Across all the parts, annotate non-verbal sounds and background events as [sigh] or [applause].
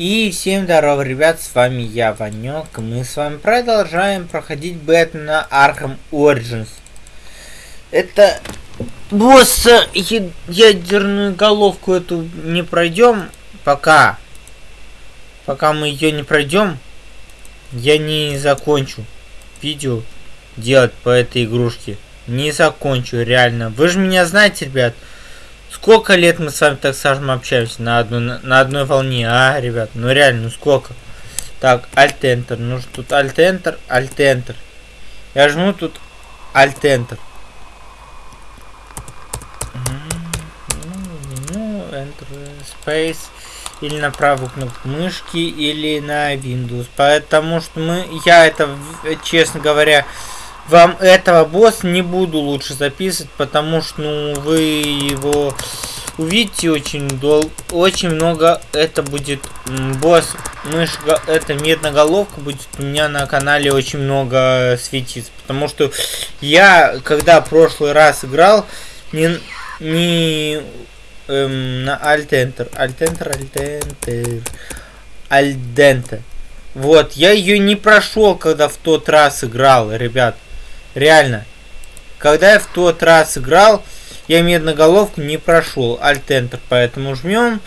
И всем здорово, ребят, с вами я, Ванек, мы с вами продолжаем проходить Бэтмена Arkham Origins. Это босс ядерную головку эту не пройдем пока. Пока мы ее не пройдем, я не закончу видео делать по этой игрушке. Не закончу, реально. Вы же меня знаете, ребят. Сколько лет мы с вами, так скажем, общаемся на, одну, на одной волне, а, ребят? Ну реально, ну сколько? Так, Alt-Enter. Ну тут Alt-Enter, Alt-Enter. Я жму тут Alt-Enter. Ну, Enter Space. Или на правую кнопку мышки, или на Windows. Потому что мы, я это, честно говоря, вам этого босса не буду лучше записывать, потому что ну, вы его увидите очень дол очень много. Это будет босс мышка, это медноголовка будет у меня на канале очень много светиться, потому что я когда прошлый раз играл не не эм, на Alt Enter, Alt Dente. Вот, я ее не прошел, когда в тот раз играл, ребят. Реально. Когда я в тот раз играл, я медноголовку не прошел. Alt-Enter, поэтому жмем.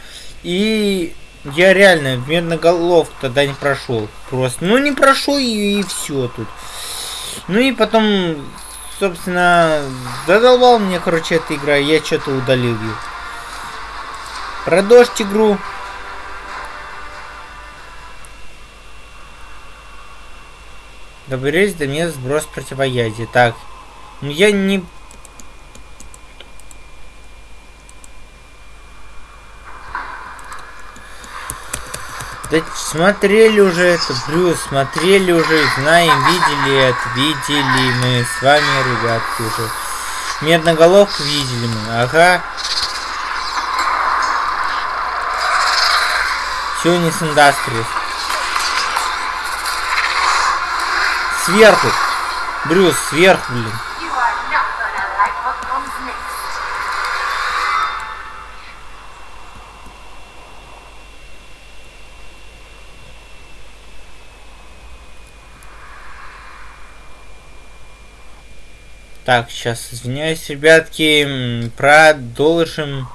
И я реально медноголовку тогда не прошел. Просто, ну не прошел и, и все тут. Ну и потом, собственно, задолбал мне, короче, эта игра. Я что-то удалил ее. Продолжить игру. Доберись до мест сброс противоядия. Так. Ну я не... Да смотрели уже это, Брюс, смотрели уже, знаем, видели это, видели мы с вами, ребятки, уже. Медноголовку видели мы, ага. Сионис Industries. Сверху. Брюс, сверху, блин. Так, сейчас извиняюсь, ребятки, продолжим.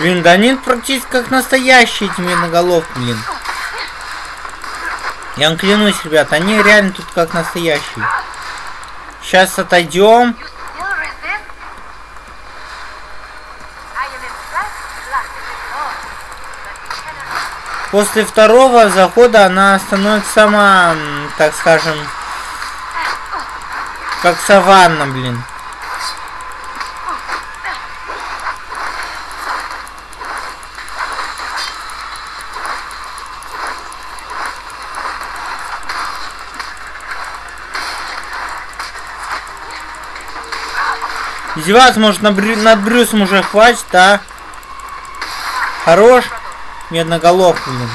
Блин, да они практически как настоящие эти медноголовки, блин. Я вам клянусь, ребят, они реально тут как настоящие. Сейчас отойдем. После второго захода она становится сама, так скажем, как саванна, блин. Издеваться может над, Брю... над Брюсом уже хватит, да? Хорош? Медноголов, блин.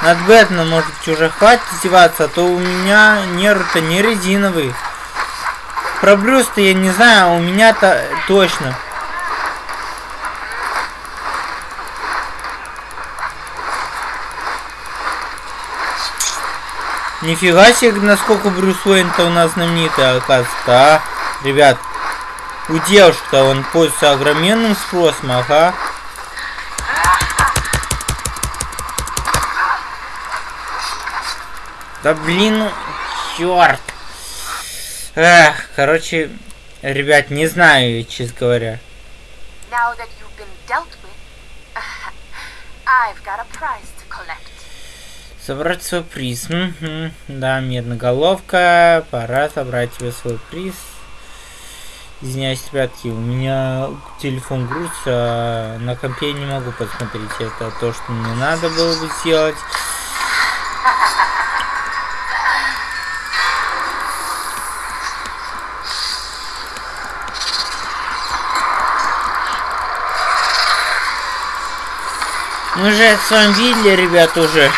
Над Бэтменом, может уже хватит издеваться, а то у меня нервы-то не резиновые. Про Брюс-то я не знаю, а у меня-то точно. Нифига себе, насколько Брюс Уэйн-то у нас знаменитый, оказывается, а? Ребят, у девушек-то он пользуется огроменным спросом, ага. Да блин, ну, черт. Эх, короче, ребят, не знаю, честно говоря. [laughs] Собрать свой приз. Угу. Да, медноголовка. Пора собрать тебе свой приз. Извиняюсь, ребятки, у меня телефон грузится, а на компе не могу посмотреть. Это то, что мне надо было бы сделать. Мы же с вами видели, ребят, уже.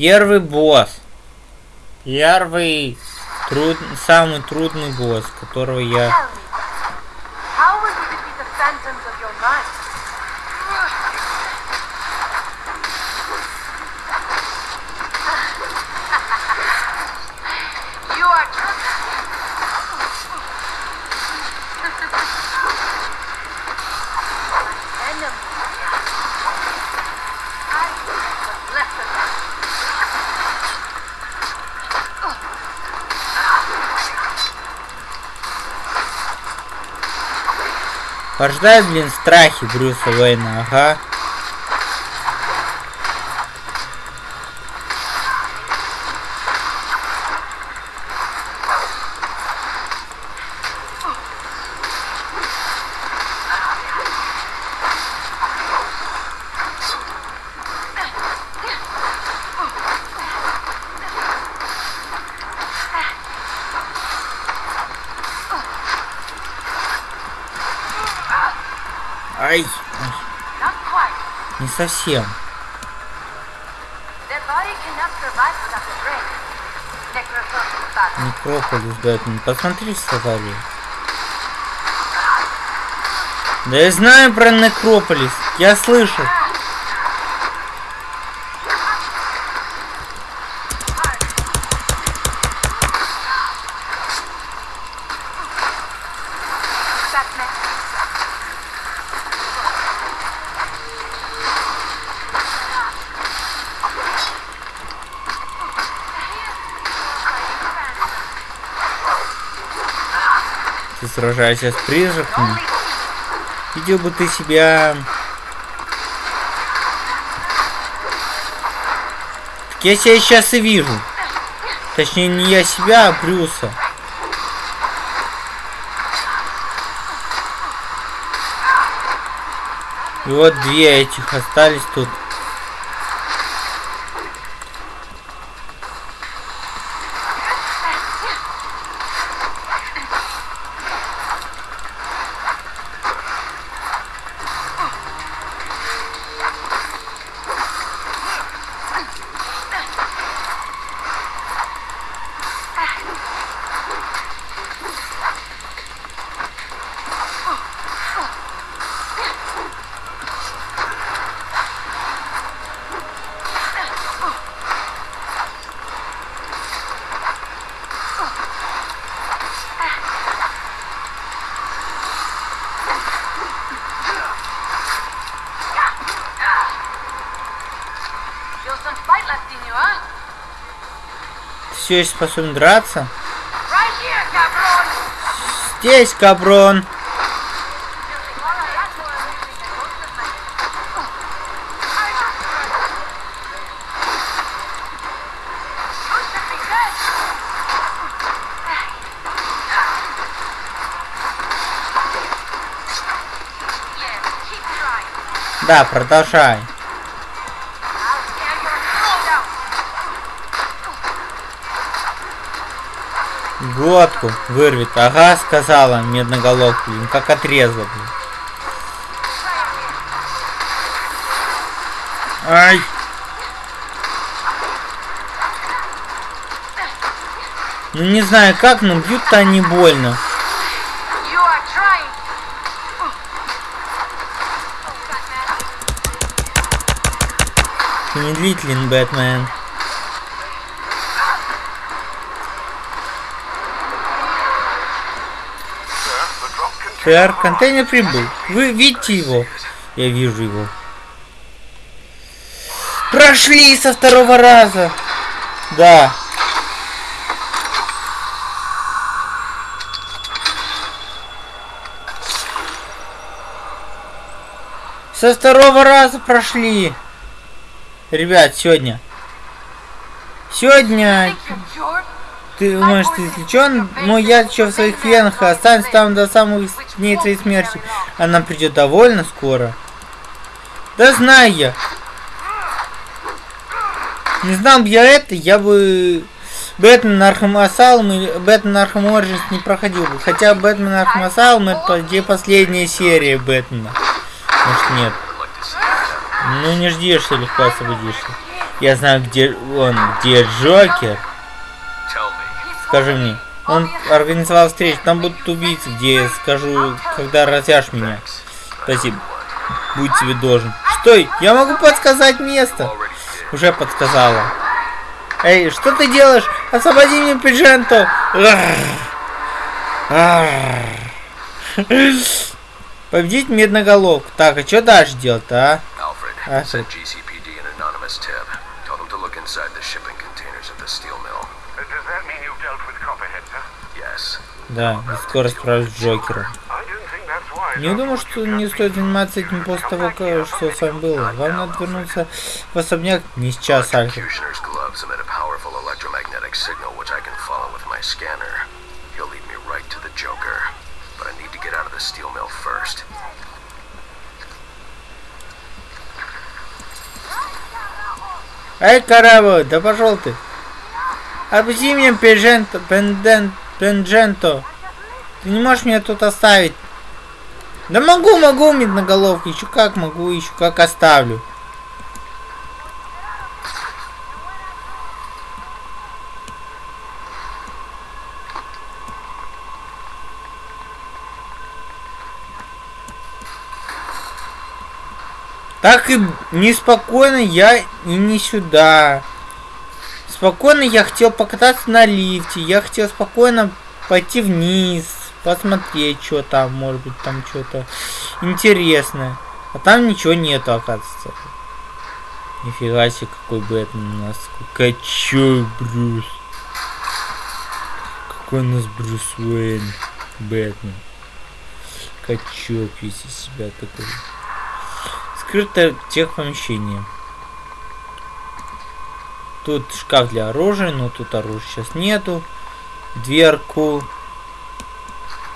Первый босс. Первый труд... самый трудный босс, которого я... Will you Порождает, блин, страхи Брюса Уэйна, ага. Brain. Necrophobic body. Некрополис, Бэтмен. Посмотри, сказали. Да я знаю про Некрополис. Я слышал. Ты сражаешься с призраками. Видел бы ты себя... Так я себя сейчас и вижу. Точнее, не я себя, а Брюса. И вот две этих остались тут. все еще способен драться? Здесь, каброн! Да, продолжай. Глотку вырвет. Ага, сказала медноголовка, блин, как отрезала, блин. Ай! Ну не знаю как, но бьют-то они больно. Ты медлителен, Бэтмен. Сэр, контейнер прибыл. Вы видите его? Я вижу его. Прошли со второго раза. Да. Со второго раза прошли. Ребят, сегодня. Сегодня? Ты ты излечен? Мой яд еще в своих венах и останется там до самых дней твоей смерти. Она придет довольно скоро. Да знаю я. Не знал бы я это, я бы Batman Arkham Asylum и Batman Arkham Origins не проходил бы. Хотя Batman Arkham Asylum это идее последняя серия Бэтмена. Может нет. Ну не жди, что легко освободишься. Я знаю, где он, где Джокер. Скажи мне. Он организовал встречу, там будут убийцы, где я скажу, когда разъяшь меня. Спасибо. Будь тебе должен. Стой, я могу подсказать место. Уже подсказала. Эй, что ты делаешь? Освободи меня, Пидженто! Победить медноголовку. Так, а что дальше делать-то, а? Alfred, Да, и скоро справлюсь с Джокером. Wise. Не думаю, что не стоит заниматься этим после того, что с вами было. Вам надо вернуться в особняк не сейчас, first. Эй, корабль, да пошел ты. Отпусти меня, Пендженто, Пенден, Пендженто. Ты не можешь меня тут оставить. Да могу, могу, медноголовка. Еще как могу, еще как оставлю. Так и неспокойно я и не сюда. Спокойно я хотел покататься на лифте. Я хотел спокойно пойти вниз, посмотреть, что там, может быть, там что-то интересное. А там ничего нету, оказывается. Нифига себе, какой Бэтмен у нас. Качой Брюс. Какой у нас Брюс Уэйн. Бэтмен. Качок весь из себя такой. Скрыто тех помещение. Тут шкаф для оружия, но тут оружия сейчас нету. Дверку.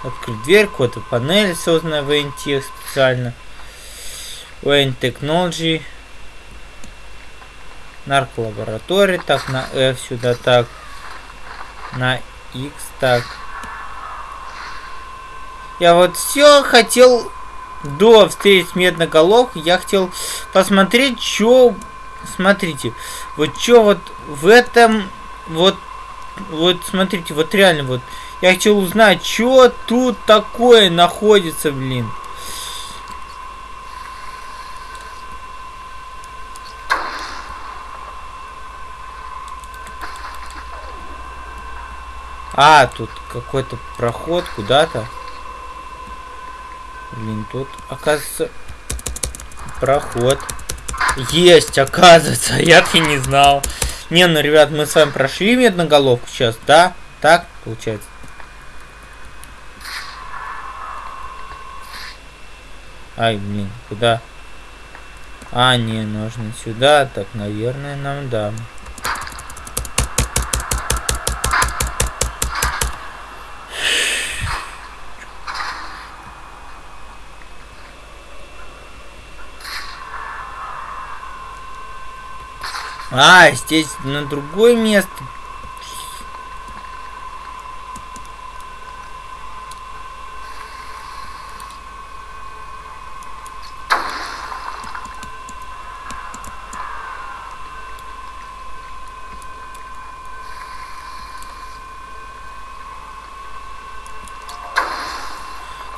Открыть дверку. Это панель, созданная в NTX специально. Wayne Technology. Нарколаборатория. Так, на F сюда так. На X так. Я вот все хотел до встречи с медноголовкой, я хотел посмотреть, что... Смотрите, вот что вот в этом... Вот, вот смотрите, вот реально вот... Я хотел узнать, что тут такое находится, блин. А, тут какой-то проход куда-то. Блин, тут, оказывается, проход. Есть, оказывается, [laughs] я-то не знал. Не, ну, ребят, мы с вами прошли медноголовку сейчас, да? Так, получается. Ай, блин, куда? А, не, нужно сюда, так, наверное, нам да. А, здесь на другое место.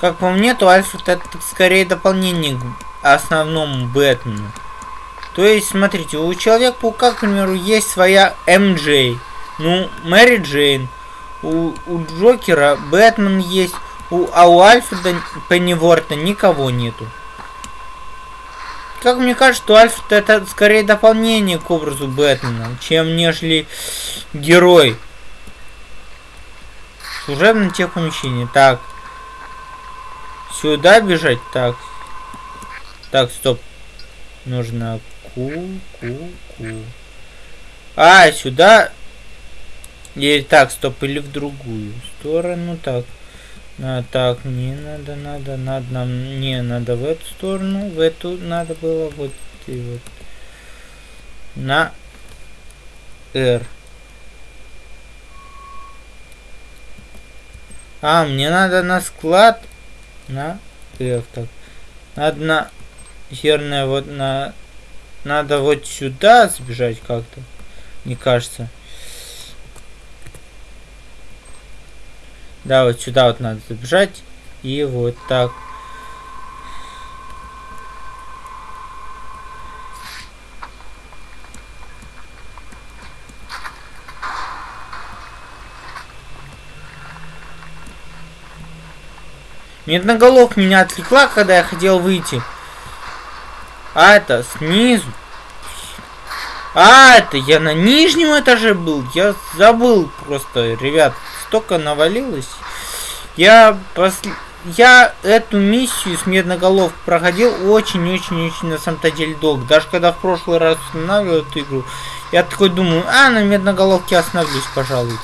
Как по мне, то Альфред это скорее дополнение к основному Бэтмену. То есть, смотрите, у Человека-паука, к примеру, есть своя МД. Ну, Мэри Джейн. У, у Джокера Бэтмен есть. У, а у Альфреда Пенниворта никого нету. Как мне кажется, что Альфред это скорее дополнение к образу Бэтмена, чем нежели герой. Служебное техпомещение. Так. Сюда бежать? Так. Так, стоп. Нужно ку, ку, ку. А, сюда. Или так, стоп, или в другую сторону. Так. А, так, не надо, надо, надо нам. Не, надо в эту сторону. В эту надо было вот и вот. На R. А, мне надо на склад на F так. Надо на херная вот на надо вот сюда сбежать как-то. Не кажется. Да, вот сюда вот надо забежать. И вот так. Медноголов меня отвлекла, когда я хотел выйти. А это снизу. А, это я на нижнем этаже был. Я забыл просто, ребят. Столько навалилось. Я после... Я эту миссию с медноголов проходил очень-очень-очень на самом-то деле долго. Даже когда в прошлый раз устанавливал эту игру, я такой думаю, а, на медноголовке остановлюсь, пожалуй.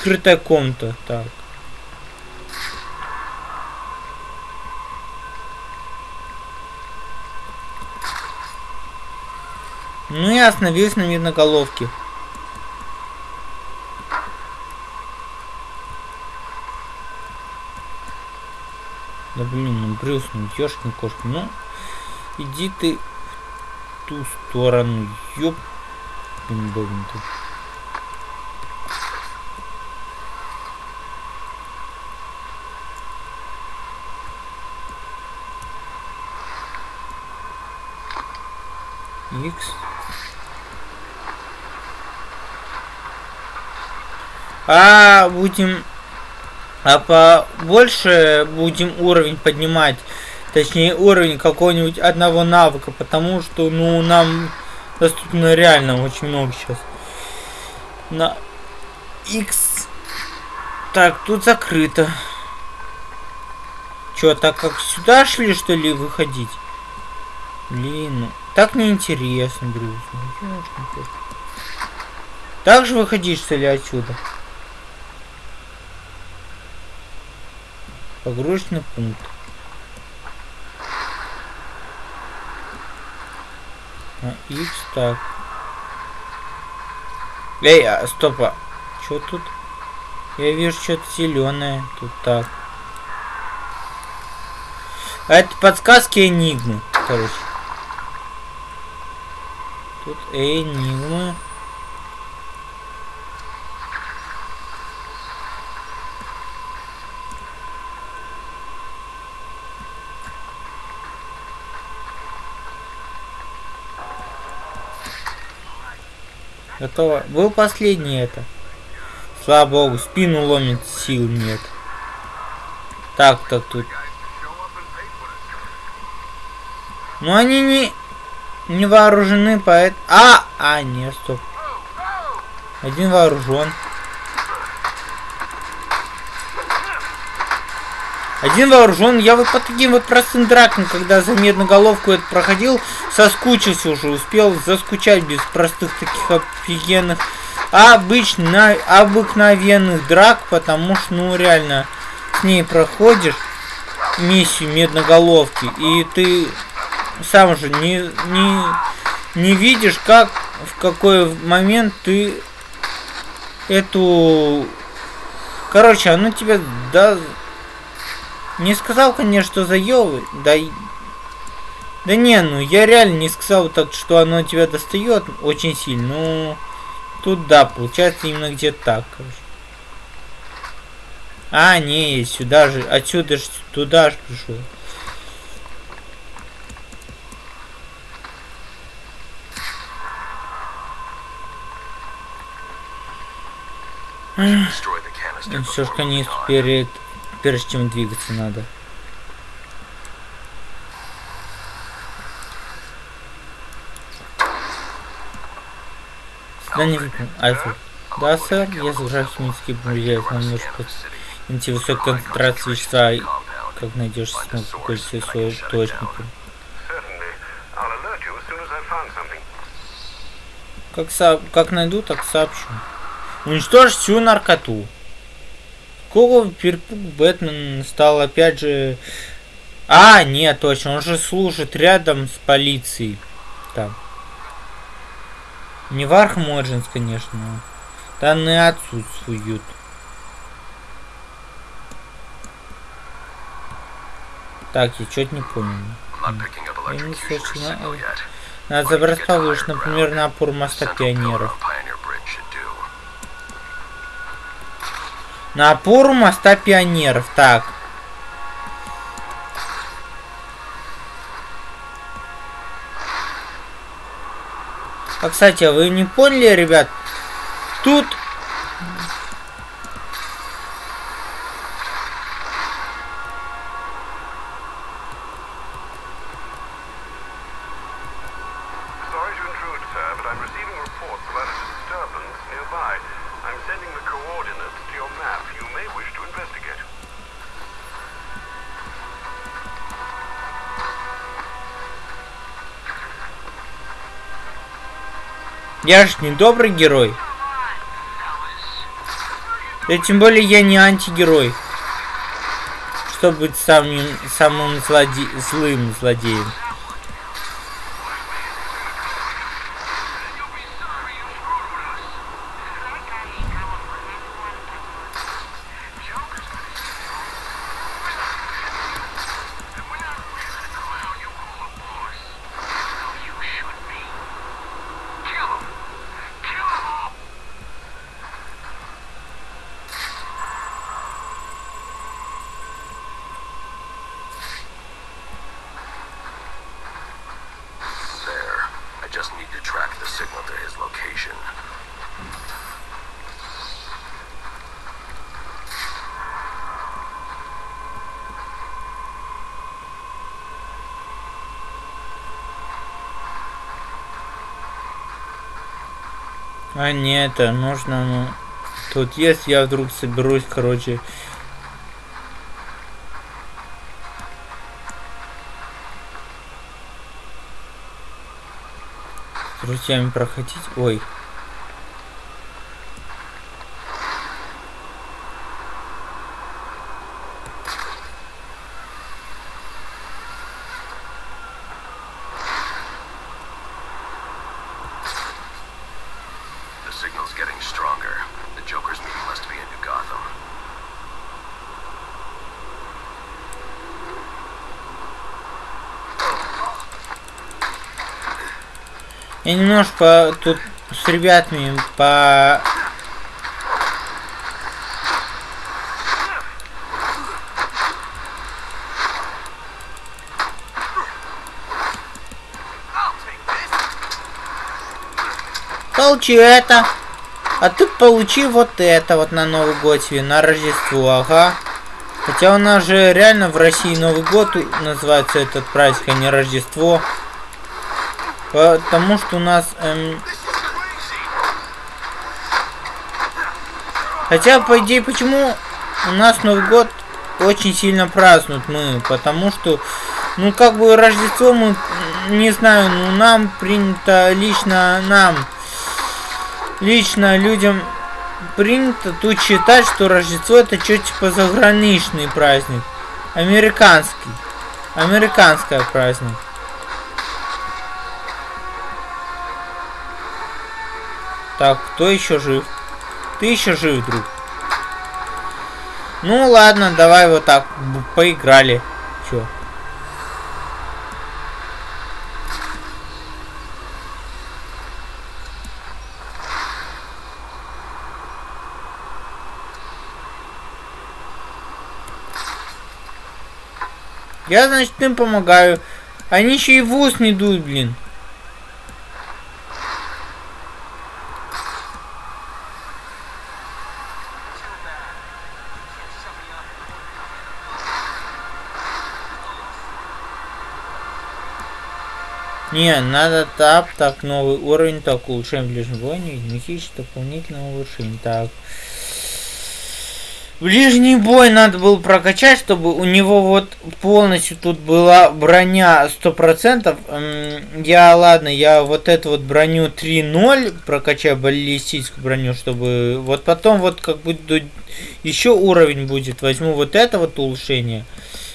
Скрытая комната. Так. Ну и остановился на медноголовке. Да блин, ну Брюс, ну ёшкин кошка, ну иди ты в ту сторону, ёп, блин, блин, ты. X. А будем а побольше будем уровень поднимать. Точнее, уровень какого-нибудь одного навыка. Потому что, ну, нам доступно реально очень много сейчас. На X. Так, тут закрыто. Чё, так как сюда шли, что ли, выходить? Блин, ну, так неинтересно, Брюс. Ну, так же выходишь, что ли, отсюда? Погрузочный пункт. А, X так. Эй, а, стоп, а что тут? Я вижу что-то зеленое. Тут так. А это подсказки Энигмы, короче. Тут Энигма. Готово. Был последний это. Слава богу, спину ломит, сил нет. Так, так тут. Ну они не не вооружены, поэтому... А! А, нет, стоп. Один вооружен. Один вооружен. Я вот по таким вот простым дракам, когда за медноголовку это проходил, соскучился уже, успел заскучать без простых таких офигенных, обычно, обыкновенных драк, потому что, ну, реально, с ней проходишь миссию медноголовки, и ты сам же не, не, не видишь, как, в какой момент ты эту... Короче, оно тебя, да... Не сказал, конечно, что заебывает, да... Да не, ну я реально не сказал так, что оно тебя достает очень сильно, ну... Тут да, получается именно где-то так, короче. А, не, сюда же, отсюда же, туда же пришел. Все ж конец перед, прежде чем двигаться надо. Да не. Альфа. Да, сэр, я загружаю химические повлияют на немножко антивысокой концентрации вещества, и как найдешь I've found something. Как, со... как найду, так сообщу. Уничтожь всю наркоту. Какого перепуг Бэтмен стал опять же... А, нет, точно, он же служит рядом с полицией. Там. Не в Origins, конечно. но Данные отсутствуют. Так, я что-то не понял. Я не слышно. Надо забрать повыше, например, на опор моста пионеров. На опору моста пионеров. Так. А, кстати, а вы не поняли, ребят? Тут... Я ж не добрый герой. Да тем более я не антигерой. Чтобы быть самым, самым злоде... злым злодеем. А нет, это нужно, ну... Тут есть, я вдруг соберусь, короче... С друзьями проходить. Ой. Немножко тут с ребятами по... Получи это. А ты получи вот это вот на Новый год себе, на Рождество, ага. Хотя у нас же реально в России Новый год называется этот праздник, а не Рождество. Потому что у нас... эм, Хотя, по идее, почему у нас Новый год очень сильно празднуют мы? Потому что, ну, как бы Рождество мы, не знаю, ну, нам принято, лично нам, лично людям принято тут считать, что Рождество это что-то типа заграничный праздник. Американский. Американский праздник. Так, кто еще жив? Ты еще жив, друг. Ну ладно, давай вот так. Поиграли. Чё? Я, значит, им помогаю. Они еще и в ус не дуют, блин. Не, надо тап, так, новый уровень, так, улучшаем ближний бой, мехич, дополнительное улучшение, так. Ближний бой надо было прокачать, чтобы у него вот полностью тут была броня 100%. Я, ладно, я вот эту вот броню 3.0 прокачаю, баллистическую броню, чтобы... Вот потом вот как будет еще уровень будет, возьму вот это вот улучшение.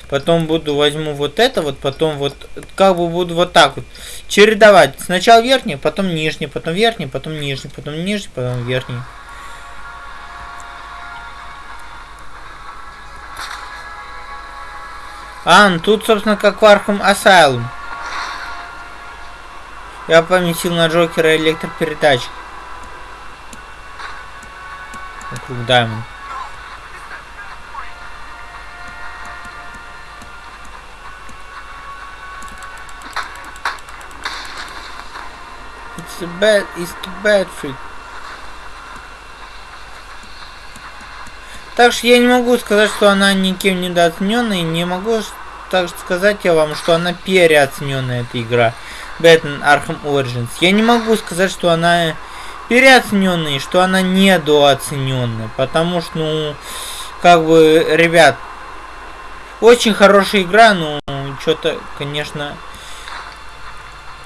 Потом буду возьму вот это вот, потом вот как бы буду вот так вот чередовать. Сначала верхний, потом нижний, потом верхний, потом нижний, потом нижний, потом верхний. А, ну тут, собственно, как в Arkham Asylum. Я поместил на Джокера электропередач. Вокруг Даймонд. A bad, it's too bad freak. Так что я не могу сказать, что она никем недооцененная, не могу также сказать я вам, что она переоцененная, эта игра. Batman Arkham Origins. Я не могу сказать, что она переоцененная и что она недооцененная. Потому что, ну, как бы, ребят, очень хорошая игра, но что-то, конечно,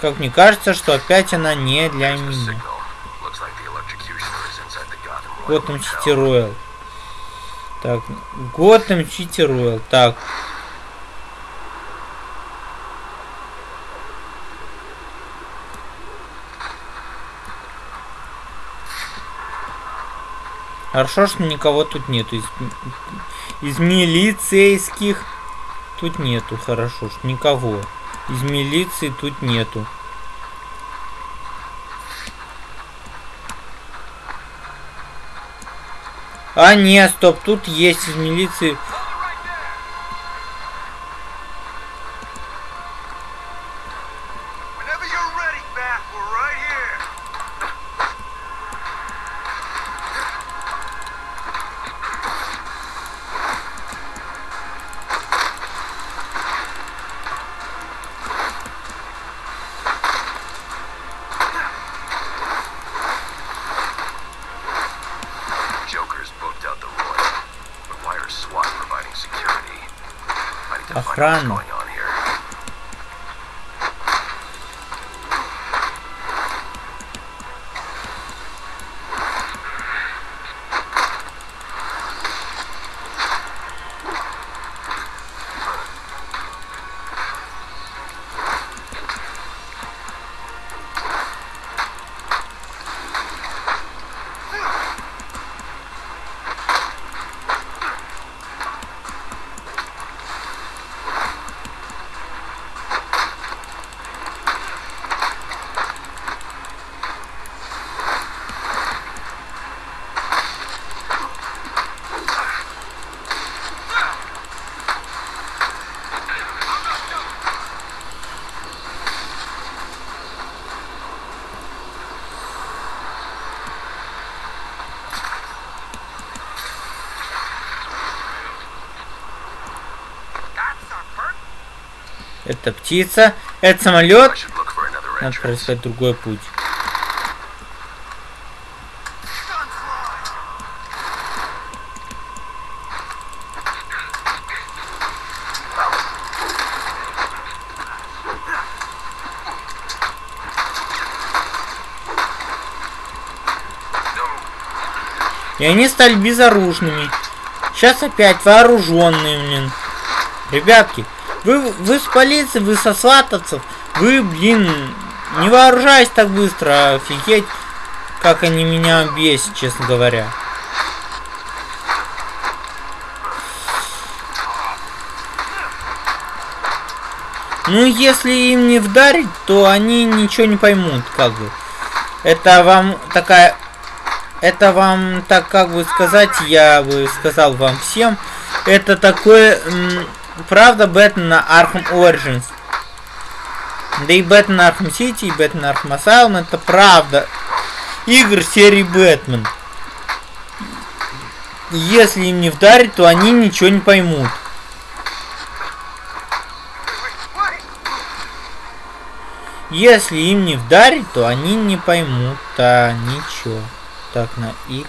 как мне кажется, что опять она не для меня. Готэм Сити Роyal. Так, Готэм Сити Роyal. Так, Хорошо, что никого тут нету. Из, из милицейских тут нету. Хорошо, что никого. Из милиции тут нету. А, нет, стоп, тут есть из милиции. Охрана. Это птица. Это самолет. Надо проискать другой путь. И они стали безоружными. Сейчас опять вооруженные, блин. Ребятки, вы, вы с полиции, вы со сватовцев, вы, блин, не вооружаясь так быстро, офигеть. как они меня бесят, честно говоря. Ну, если им не вдарить, то они ничего не поймут, как бы. Это вам такая... Это вам, так как бы сказать, я бы сказал вам всем, это такое... Правда, Бэтмен на Arkham Origins. Да и Бэтмен Arkham City, и Бэтмен Arkham Asylum, это правда. Игр серии Бэтмен. Если им не вдарить, то они ничего не поймут. Если им не вдарить, то они не поймут, а ничего. Так, на X